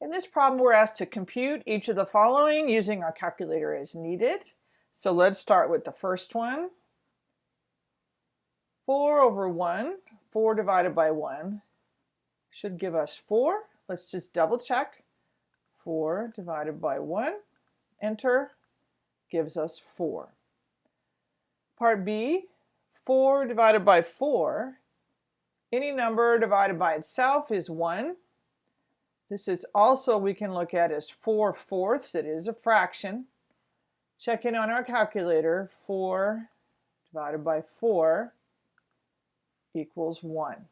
In this problem, we're asked to compute each of the following using our calculator as needed. So let's start with the first one. 4 over 1, 4 divided by 1, should give us 4. Let's just double check. 4 divided by 1, enter, gives us 4. Part B, 4 divided by 4, any number divided by itself is 1. This is also we can look at as 4 fourths. It is a fraction. Check in on our calculator. 4 divided by 4 equals 1.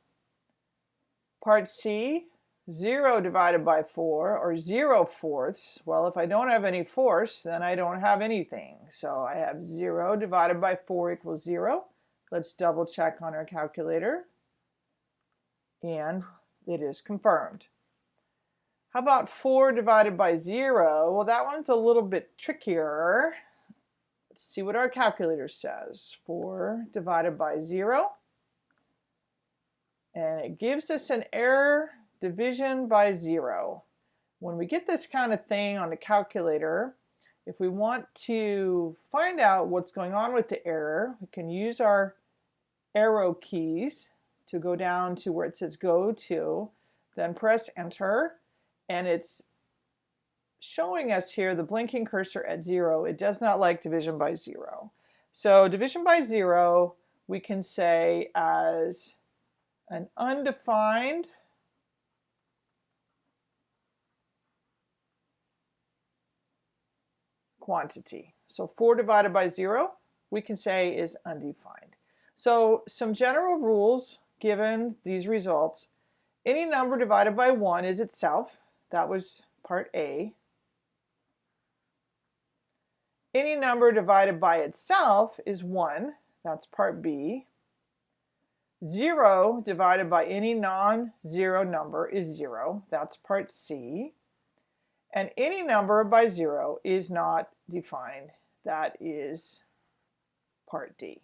Part C, 0 divided by 4, or 0 fourths. Well, if I don't have any fourths, then I don't have anything. So I have 0 divided by 4 equals 0. Let's double check on our calculator. And it is confirmed. How about 4 divided by 0? Well, that one's a little bit trickier. Let's see what our calculator says. 4 divided by 0. And it gives us an error division by 0. When we get this kind of thing on the calculator, if we want to find out what's going on with the error, we can use our arrow keys to go down to where it says go to, then press enter and it's showing us here the blinking cursor at zero. It does not like division by zero. So division by zero we can say as an undefined quantity. So 4 divided by 0 we can say is undefined. So some general rules given these results. Any number divided by 1 is itself that was part A. Any number divided by itself is 1. That's part B. 0 divided by any non-zero number is 0. That's part C. And any number by 0 is not defined. That is part D.